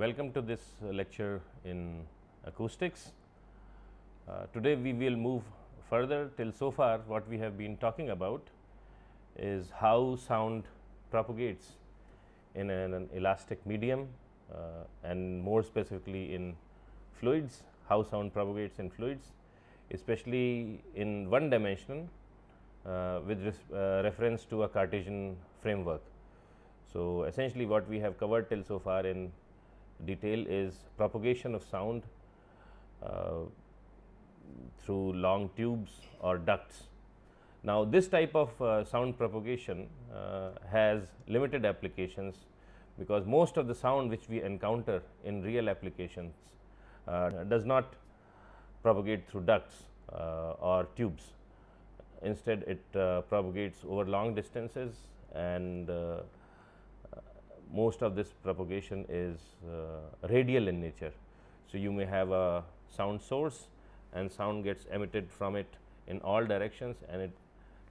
welcome to this lecture in acoustics. Uh, today we will move further till so far what we have been talking about is how sound propagates in an, an elastic medium uh, and more specifically in fluids, how sound propagates in fluids especially in one dimension uh, with uh, reference to a Cartesian framework. So, essentially what we have covered till so far in detail is propagation of sound uh, through long tubes or ducts. Now, this type of uh, sound propagation uh, has limited applications because most of the sound which we encounter in real applications uh, does not propagate through ducts uh, or tubes. Instead, it propagates over long distances and most of this propagation is radial in nature. So, you may have a sound source and sound gets emitted from it in all directions and it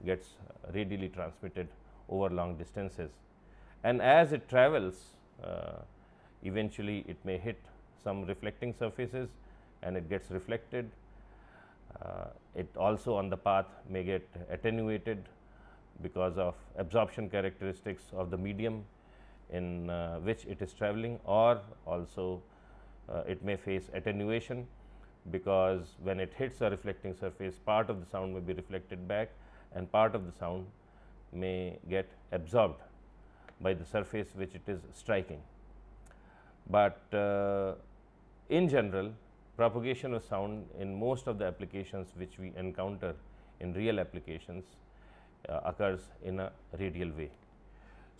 gets radially transmitted over long distances. And as it travels uh, eventually it may hit some reflecting surfaces and it gets reflected. Uh, it also on the path may get attenuated because of absorption characteristics of the medium in uh, which it is traveling or also uh, it may face attenuation because when it hits a reflecting surface part of the sound may be reflected back and part of the sound may get absorbed by the surface which it is striking. But uh, in general propagation of sound in most of the applications which we encounter in real applications uh, occurs in a radial way.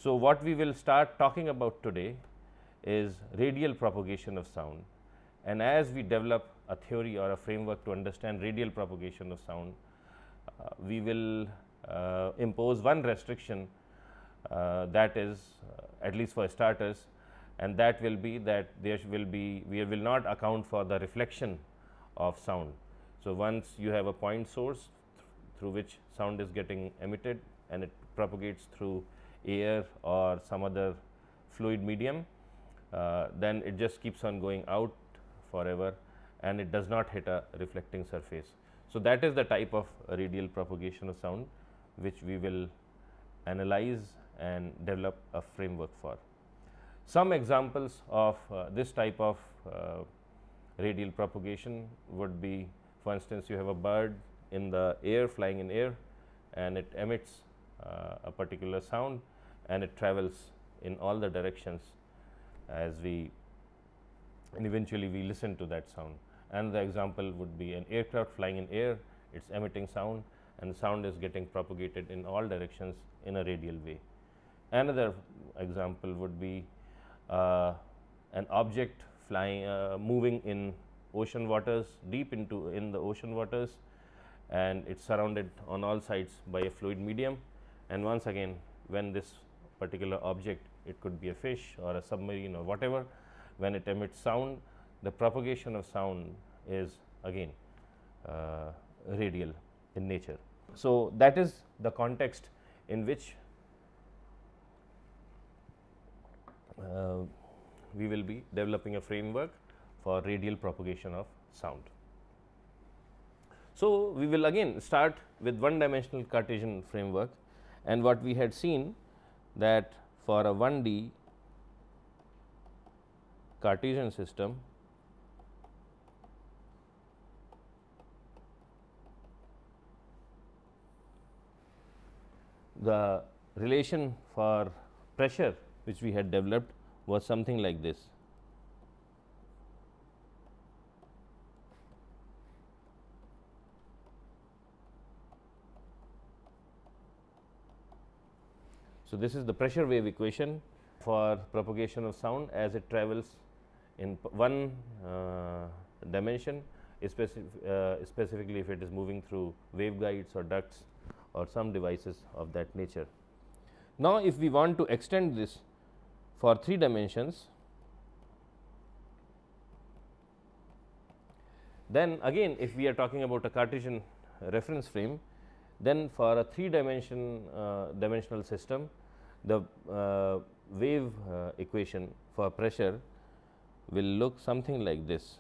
So, what we will start talking about today is radial propagation of sound and as we develop a theory or a framework to understand radial propagation of sound, uh, we will uh, impose one restriction uh, that is uh, at least for starters and that will be that there will be we will not account for the reflection of sound. So, once you have a point source th through which sound is getting emitted and it propagates through air or some other fluid medium, uh, then it just keeps on going out forever and it does not hit a reflecting surface. So, that is the type of radial propagation of sound which we will analyze and develop a framework for. Some examples of uh, this type of uh, radial propagation would be for instance, you have a bird in the air flying in air and it emits a particular sound and it travels in all the directions as we and eventually we listen to that sound. And the example would be an aircraft flying in air, it is emitting sound and sound is getting propagated in all directions in a radial way. Another example would be uh, an object flying uh, moving in ocean waters deep into in the ocean waters and it is surrounded on all sides by a fluid medium and once again when this particular object it could be a fish or a submarine or whatever when it emits sound the propagation of sound is again uh, radial in nature. So, that is the context in which uh, we will be developing a framework for radial propagation of sound. So, we will again start with one dimensional Cartesian framework and what we had seen that for a 1D Cartesian system the relation for pressure which we had developed was something like this. So, this is the pressure wave equation for propagation of sound as it travels in one uh, dimension specific, uh, specifically if it is moving through waveguides or ducts or some devices of that nature. Now, if we want to extend this for 3 dimensions, then again if we are talking about a Cartesian reference frame, then for a 3 dimension uh, dimensional system, the uh, wave uh, equation for pressure will look something like this.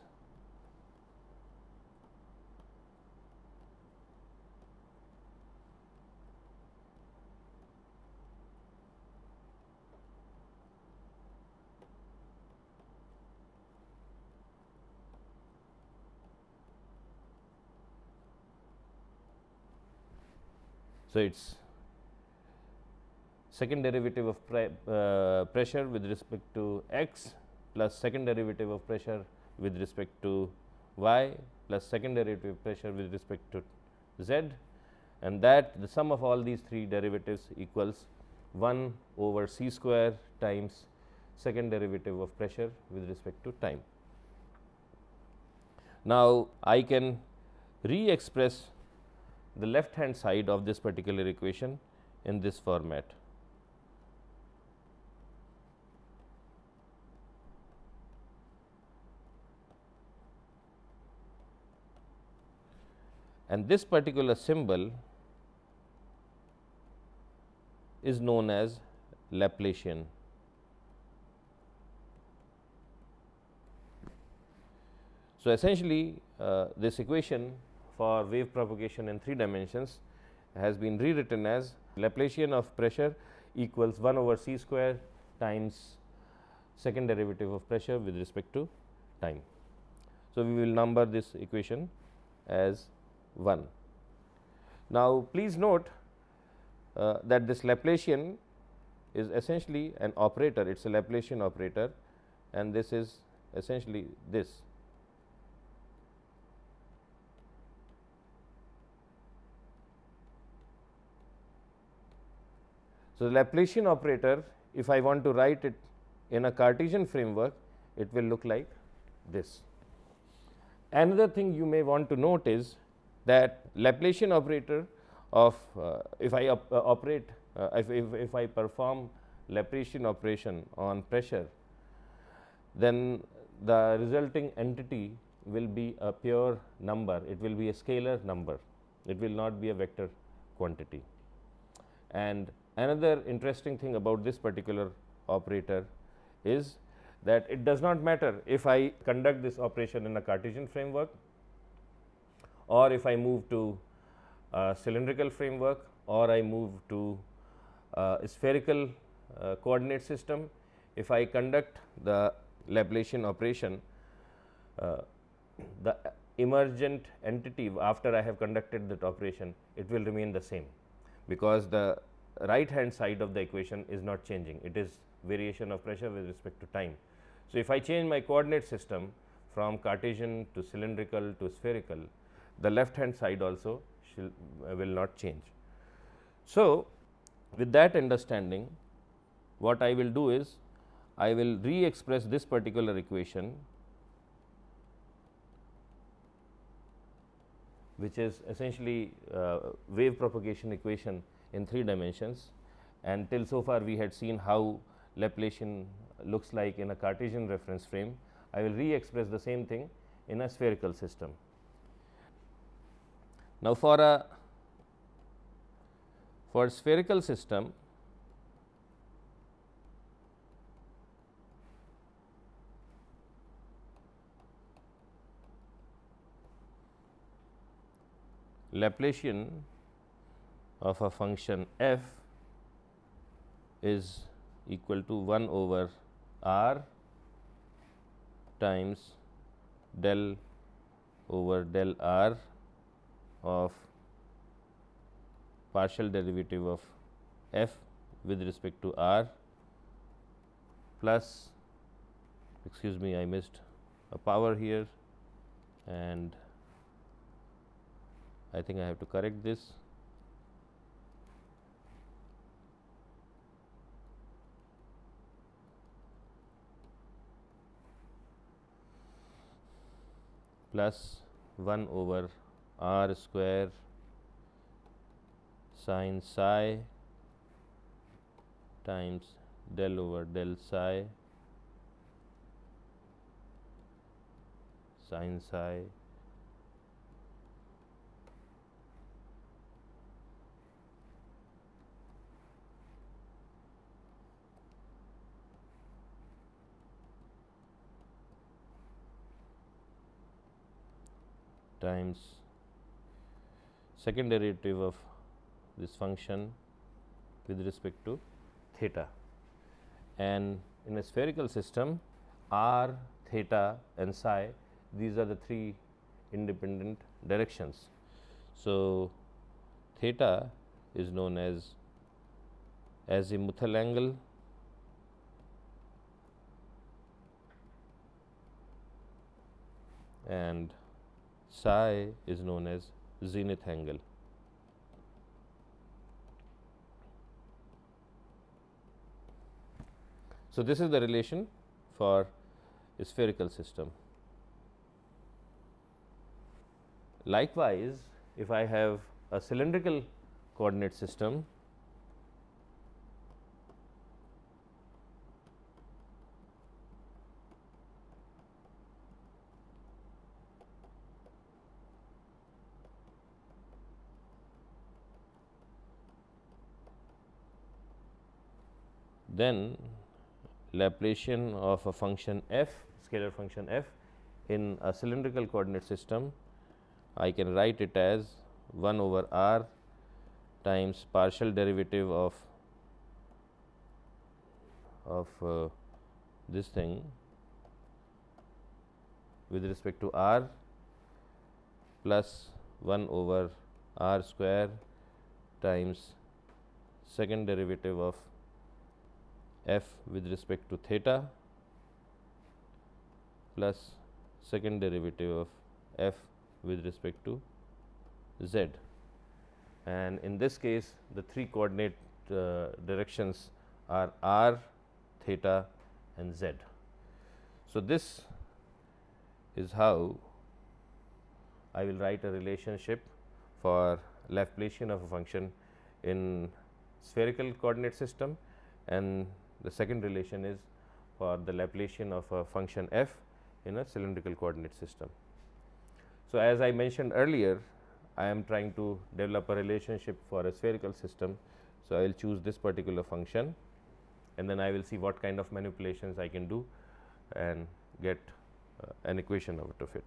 So, it is second derivative of pre, uh, pressure with respect to x plus second derivative of pressure with respect to y plus second derivative of pressure with respect to z and that the sum of all these three derivatives equals 1 over c square times second derivative of pressure with respect to time. Now, I can re-express the left hand side of this particular equation in this format. And this particular symbol is known as Laplacian. So, essentially uh, this equation for wave propagation in 3 dimensions has been rewritten as Laplacian of pressure equals 1 over c square times second derivative of pressure with respect to time. So, we will number this equation as 1. Now, please note uh, that this Laplacian is essentially an operator, it is a Laplacian operator and this is essentially this So, the Laplacian operator if I want to write it in a Cartesian framework it will look like this. Another thing you may want to note is that Laplacian operator of uh, if I op uh, operate uh, if, if, if I perform Laplacian operation on pressure then the resulting entity will be a pure number. It will be a scalar number. It will not be a vector quantity. And Another interesting thing about this particular operator is that it does not matter if I conduct this operation in a Cartesian framework or if I move to cylindrical framework or I move to spherical uh, coordinate system. If I conduct the Laplacian operation, uh, the emergent entity after I have conducted that operation, it will remain the same because the right hand side of the equation is not changing, it is variation of pressure with respect to time. So, if I change my coordinate system from Cartesian to cylindrical to spherical, the left hand side also shall, uh, will not change. So, with that understanding what I will do is I will re express this particular equation which is essentially uh, wave propagation equation in 3 dimensions and till so far we had seen how Laplacian looks like in a Cartesian reference frame. I will re-express the same thing in a spherical system. Now, for a for spherical system Laplacian of a function f is equal to 1 over r times del over del r of partial derivative of f with respect to r plus excuse me I missed a power here and I think I have to correct this. Plus 1 over r square sine psi times del over del psi sine psi times second derivative of this function with respect to theta and in a spherical system r, theta and psi these are the three independent directions. So, theta is known as azimuthal angle and psi is known as zenith angle. So, this is the relation for a spherical system. Likewise, if I have a cylindrical coordinate system, then Laplacian of a function f scalar function f in a cylindrical coordinate system I can write it as 1 over r times partial derivative of of uh, this thing with respect to r plus 1 over r square times second derivative of f with respect to theta plus second derivative of f with respect to z and in this case the three coordinate uh, directions are r, theta and z. So, this is how I will write a relationship for Laplacian of a function in spherical coordinate system and the second relation is for the Laplacian of a function f in a cylindrical coordinate system. So, as I mentioned earlier I am trying to develop a relationship for a spherical system. So, I will choose this particular function and then I will see what kind of manipulations I can do and get uh, an equation out of it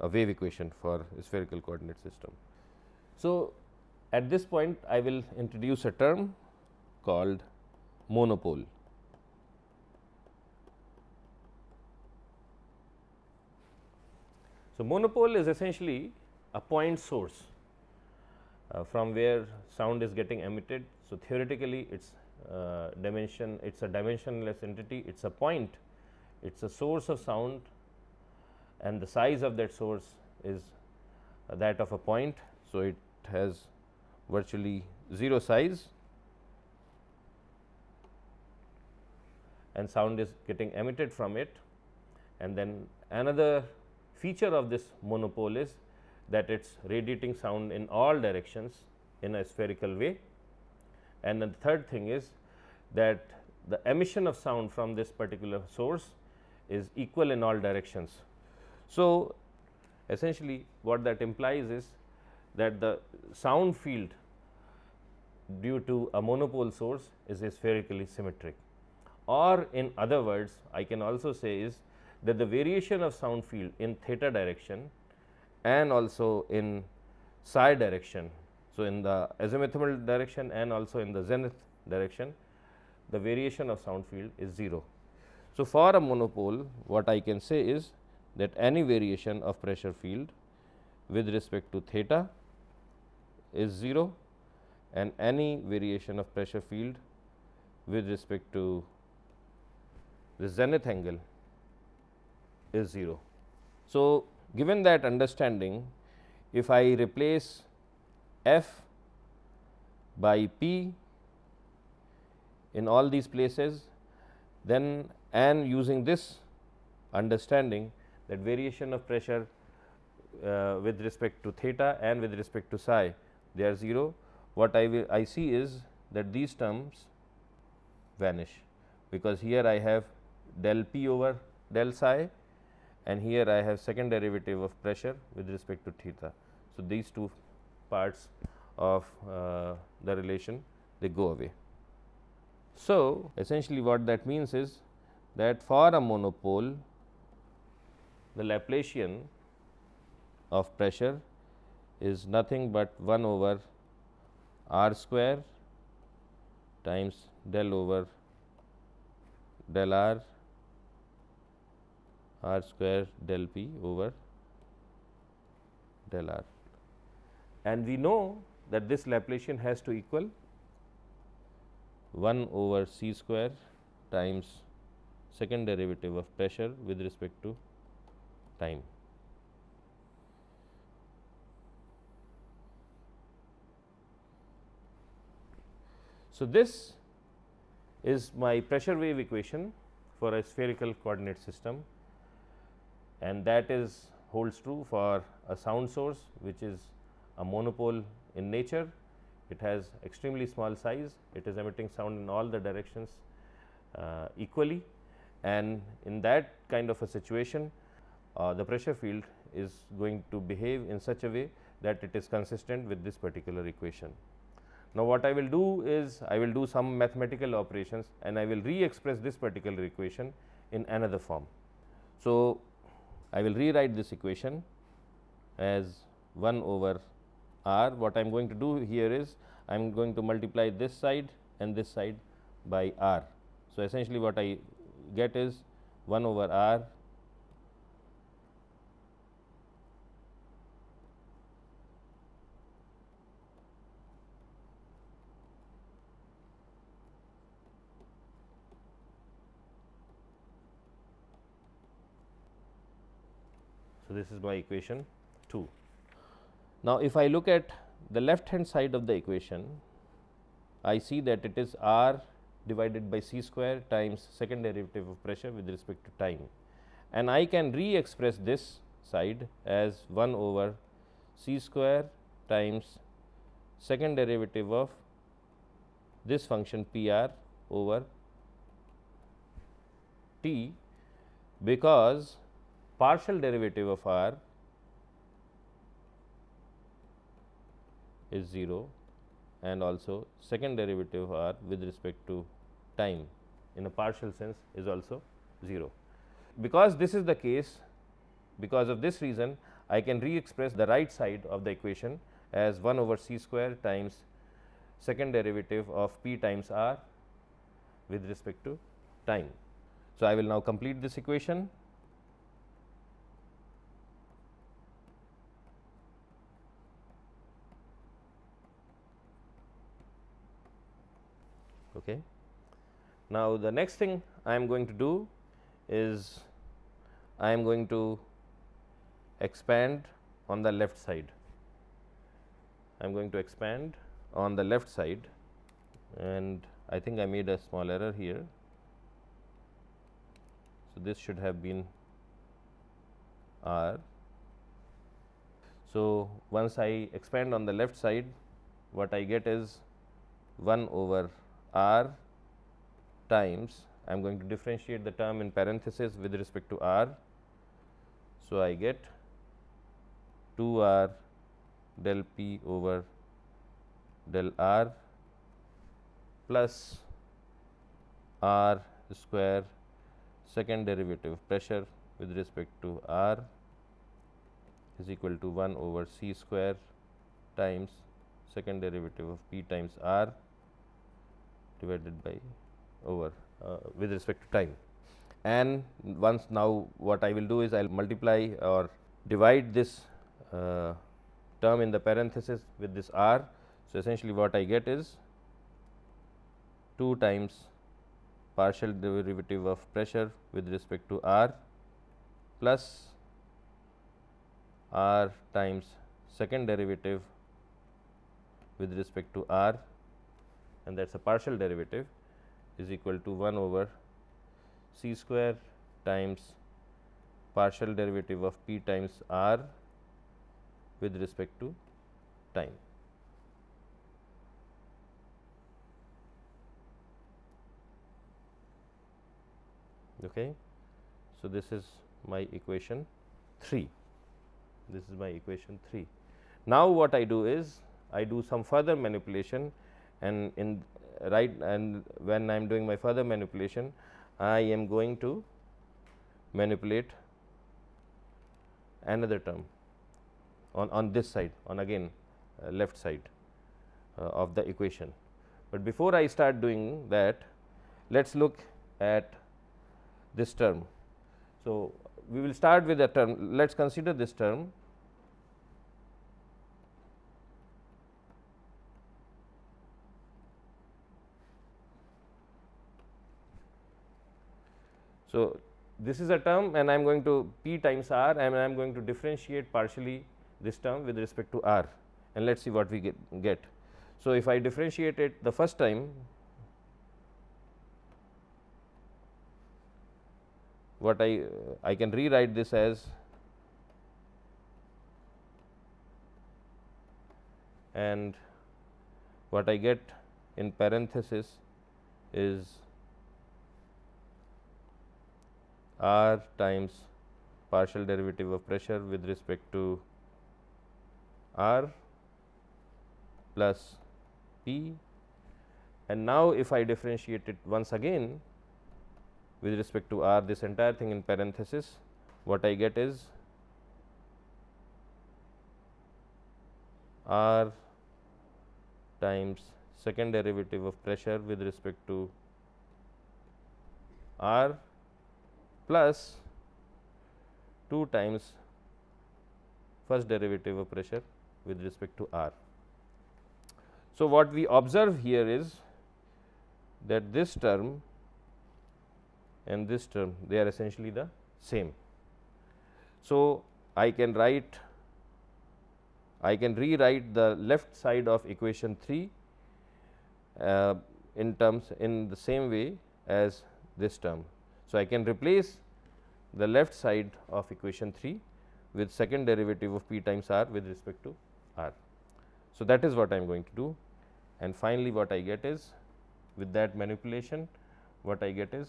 a wave equation for a spherical coordinate system. So, at this point I will introduce a term called monopole. So, monopole is essentially a point source uh, from where sound is getting emitted. So, theoretically it is uh, dimension it is a dimensionless entity it is a point it is a source of sound and the size of that source is uh, that of a point. So, it has virtually 0 size and sound is getting emitted from it and then another feature of this monopole is that it is radiating sound in all directions in a spherical way. And the third thing is that the emission of sound from this particular source is equal in all directions. So, essentially what that implies is that the sound field due to a monopole source is spherically symmetric or in other words I can also say is that the variation of sound field in theta direction and also in psi direction. So, in the azimuthal direction and also in the zenith direction the variation of sound field is 0. So, for a monopole what I can say is that any variation of pressure field with respect to theta is 0 and any variation of pressure field with respect to the zenith angle is 0. So, given that understanding if I replace f by p in all these places then and using this understanding that variation of pressure uh, with respect to theta and with respect to psi they are 0 what I will I see is that these terms vanish because here I have del p over del psi and here I have second derivative of pressure with respect to theta. So, these two parts of uh, the relation they go away. So, essentially what that means is that for a monopole the Laplacian of pressure is nothing but 1 over r square times del over del r r square del p over del r. And we know that this Laplacian has to equal 1 over c square times second derivative of pressure with respect to time. So, this is my pressure wave equation for a spherical coordinate system and that is holds true for a sound source which is a monopole in nature. It has extremely small size, it is emitting sound in all the directions uh, equally and in that kind of a situation uh, the pressure field is going to behave in such a way that it is consistent with this particular equation. Now, what I will do is I will do some mathematical operations and I will re-express this particular equation in another form. So, I will rewrite this equation as 1 over r. What I am going to do here is I am going to multiply this side and this side by r. So, essentially what I get is 1 over r So, this is my equation 2. Now, if I look at the left hand side of the equation, I see that it is r divided by c square times second derivative of pressure with respect to time. And I can re-express this side as 1 over c square times second derivative of this function p r over t because partial derivative of r is 0 and also second derivative of r with respect to time in a partial sense is also 0. Because this is the case because of this reason I can re-express the right side of the equation as 1 over c square times second derivative of p times r with respect to time. So, I will now complete this equation Okay. Now, the next thing I am going to do is I am going to expand on the left side. I am going to expand on the left side and I think I made a small error here. So, this should have been R. So, once I expand on the left side what I get is 1 over r times I am going to differentiate the term in parenthesis with respect to r. So, I get 2 r del p over del r plus r square second derivative pressure with respect to r is equal to 1 over c square times second derivative of p times r divided by over uh, with respect to time. And once now what I will do is I will multiply or divide this uh, term in the parenthesis with this r. So, essentially what I get is 2 times partial derivative of pressure with respect to r plus r times second derivative with respect to r and that is a partial derivative is equal to 1 over c square times partial derivative of p times r with respect to time. Okay. So, this is my equation 3 this is my equation 3. Now, what I do is I do some further manipulation and in right and when I am doing my further manipulation I am going to manipulate another term on, on this side on again uh, left side uh, of the equation. But before I start doing that let us look at this term. So, we will start with a term let us consider this term So, this is a term and I am going to p times r and I am going to differentiate partially this term with respect to r and let us see what we get, get. So, if I differentiate it the first time what I I can rewrite this as and what I get in parenthesis is r times partial derivative of pressure with respect to r plus p. And now if I differentiate it once again with respect to r this entire thing in parenthesis what I get is r times second derivative of pressure with respect to r plus 2 times first derivative of pressure with respect to r. So, what we observe here is that this term and this term they are essentially the same. So, I can write I can rewrite the left side of equation 3 uh, in terms in the same way as this term. So, I can replace the left side of equation 3 with second derivative of p times r with respect to r. So, that is what I am going to do and finally, what I get is with that manipulation what I get is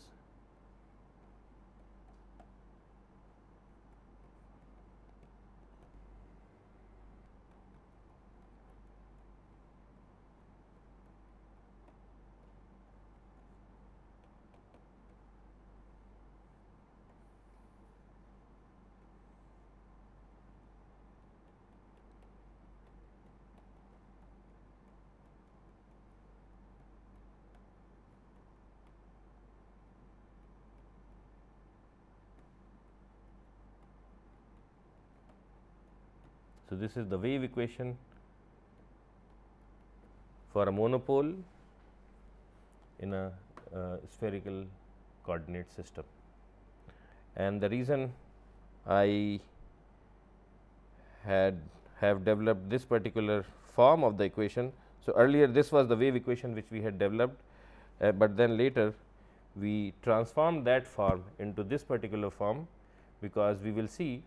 this is the wave equation for a monopole in a uh, spherical coordinate system. And the reason I had have developed this particular form of the equation. So, earlier this was the wave equation which we had developed, uh, but then later we transformed that form into this particular form, because we will see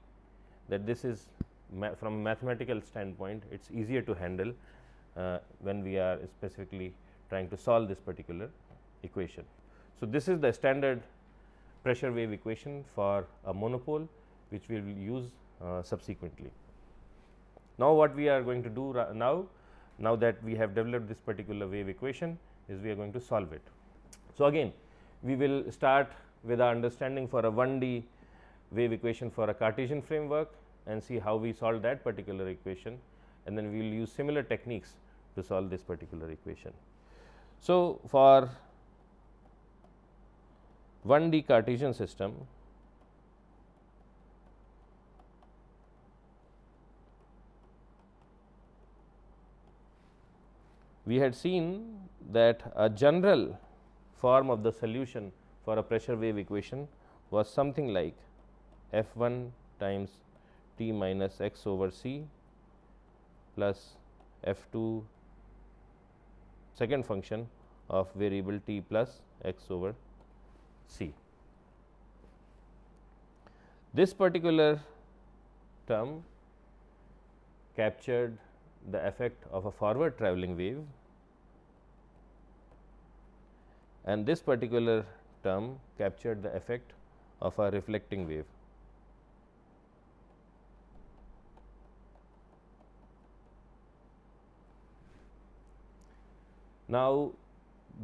that this is ma from a mathematical standpoint it is easier to handle uh, when we are specifically trying to solve this particular equation. So, this is the standard pressure wave equation for a monopole which we will use uh, subsequently. Now, what we are going to do now, now that we have developed this particular wave equation is we are going to solve it. So, again we will start with our understanding for a 1D wave equation for a Cartesian framework and see how we solve that particular equation and then we will use similar techniques to solve this particular equation. So, for 1D Cartesian system we had seen that a general form of the solution for a pressure wave equation was something like f 1 times t minus x over c plus f 2 second function of variable t plus x over c. This particular term captured the effect of a forward travelling wave and this particular term captured the effect of a reflecting wave. Now,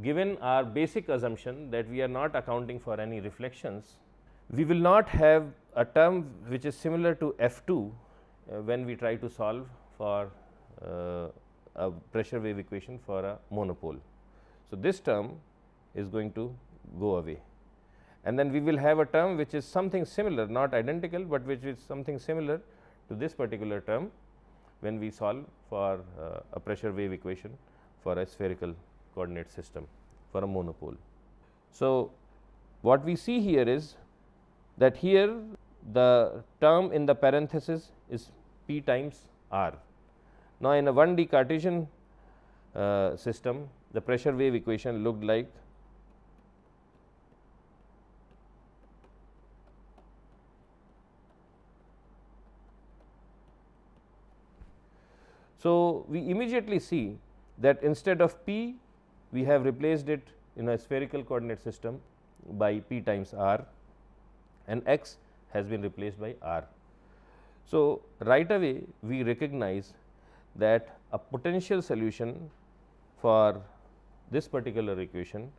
given our basic assumption that we are not accounting for any reflections, we will not have a term which is similar to f 2 uh, when we try to solve for uh, a pressure wave equation for a monopole. So, this term is going to go away and then we will have a term which is something similar not identical, but which is something similar to this particular term when we solve for uh, a pressure wave equation for a spherical coordinate system for a monopole. So, what we see here is that here the term in the parenthesis is p times r. Now, in a 1D Cartesian uh, system the pressure wave equation looked like So, we immediately see that instead of p we have replaced it in a spherical coordinate system by p times r and x has been replaced by r. So, right away we recognize that a potential solution for this particular equation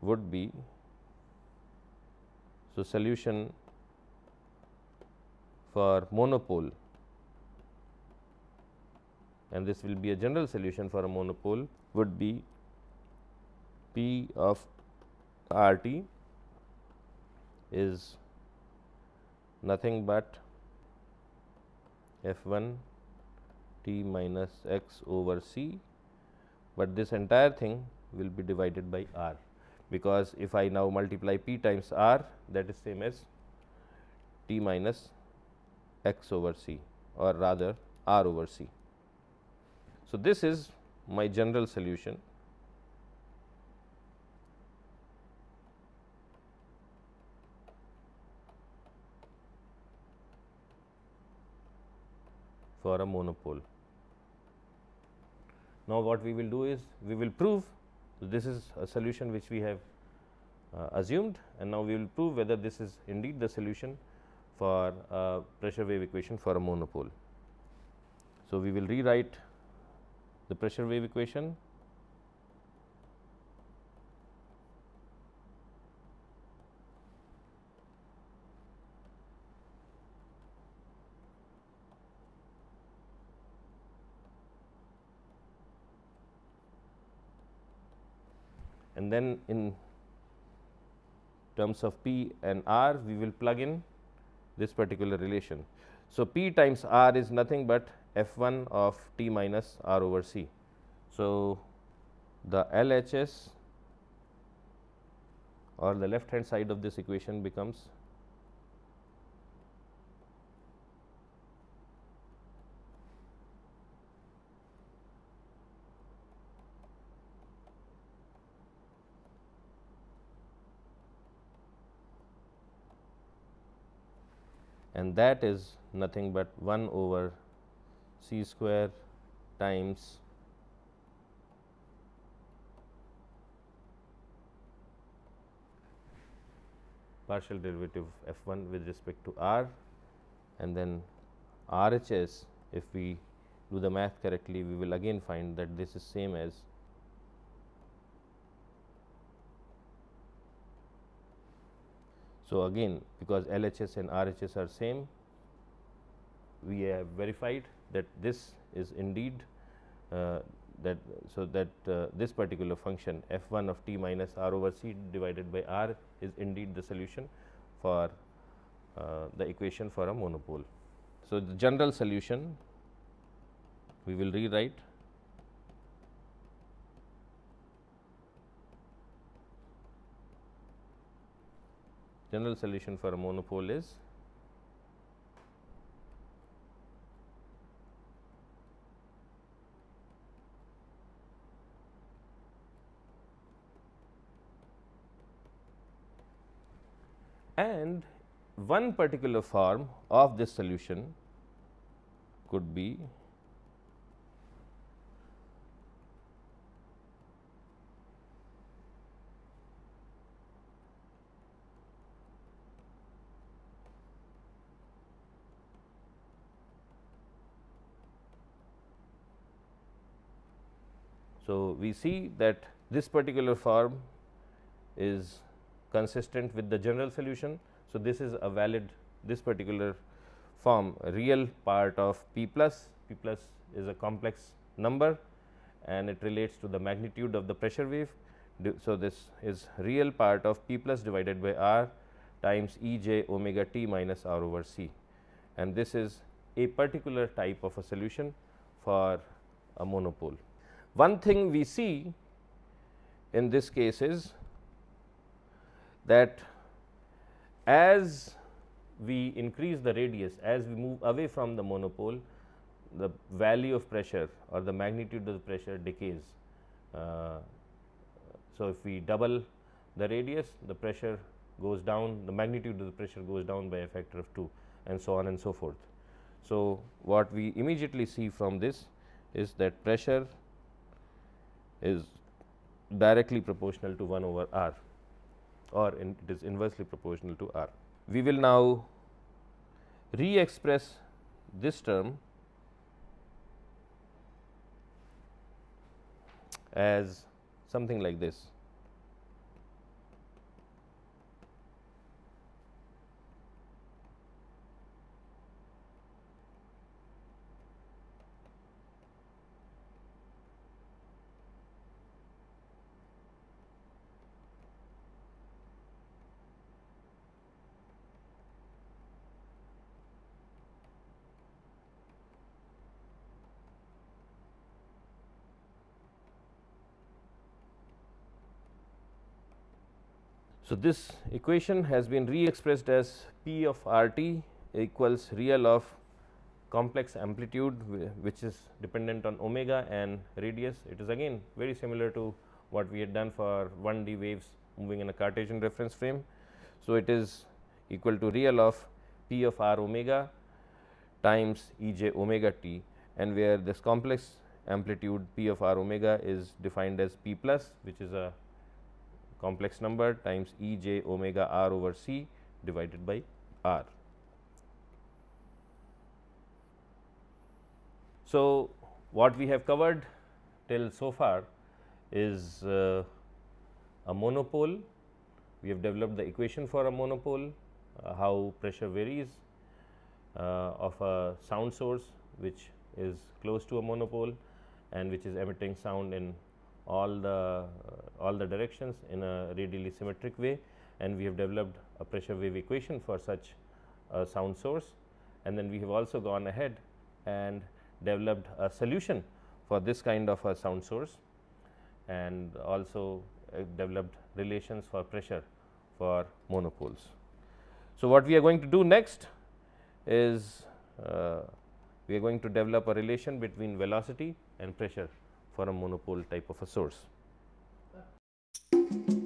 would be so solution for monopole and this will be a general solution for a monopole would be P of R t is nothing but f 1 t minus x over c, but this entire thing will be divided by r because if I now multiply p times r that is same as t minus x over c or rather r over c. So, this is my general solution for a monopole. Now, what we will do is we will prove this is a solution which we have uh, assumed and now we will prove whether this is indeed the solution for a pressure wave equation for a monopole. So, we will rewrite the pressure wave equation and then in terms of P and R we will plug in this particular relation. So, P times R is nothing but f 1 of t minus r over c. So, the LHS or the left hand side of this equation becomes and that is nothing but 1 over c square times partial derivative f 1 with respect to r and then RHS if we do the math correctly we will again find that this is same as So, again because LHS and RHS are same we have verified that this is indeed uh, that so that uh, this particular function f 1 of t minus r over c divided by r is indeed the solution for uh, the equation for a monopole. So, the general solution we will rewrite general solution for a monopole is and one particular form of this solution could be So, we see that this particular form is consistent with the general solution. So, this is a valid this particular form real part of P plus, P plus is a complex number and it relates to the magnitude of the pressure wave. So, this is real part of P plus divided by R times E j omega t minus R over C and this is a particular type of a solution for a monopole. One thing we see in this case is that as we increase the radius, as we move away from the monopole, the value of pressure or the magnitude of the pressure decays. Uh, so, if we double the radius, the pressure goes down, the magnitude of the pressure goes down by a factor of 2 and so on and so forth. So, what we immediately see from this is that pressure is directly proportional to 1 over r or in it is inversely proportional to r. We will now re-express this term as something like this. So, this equation has been re-expressed as P of R t equals real of complex amplitude which is dependent on omega and radius. It is again very similar to what we had done for 1 D waves moving in a Cartesian reference frame. So, it is equal to real of P of R omega times E j omega t and where this complex amplitude P of R omega is defined as P plus which is a complex number times E j omega r over c divided by r. So, what we have covered till so far is uh, a monopole. We have developed the equation for a monopole, uh, how pressure varies uh, of a sound source which is close to a monopole and which is emitting sound in all the uh, all the directions in a radially symmetric way and we have developed a pressure wave equation for such a sound source and then we have also gone ahead and developed a solution for this kind of a sound source and also uh, developed relations for pressure for monopoles. So, what we are going to do next is uh, we are going to develop a relation between velocity and pressure for a monopole type of a source thank you